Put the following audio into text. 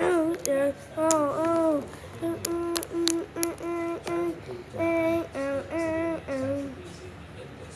oh, yeah! oh. oh.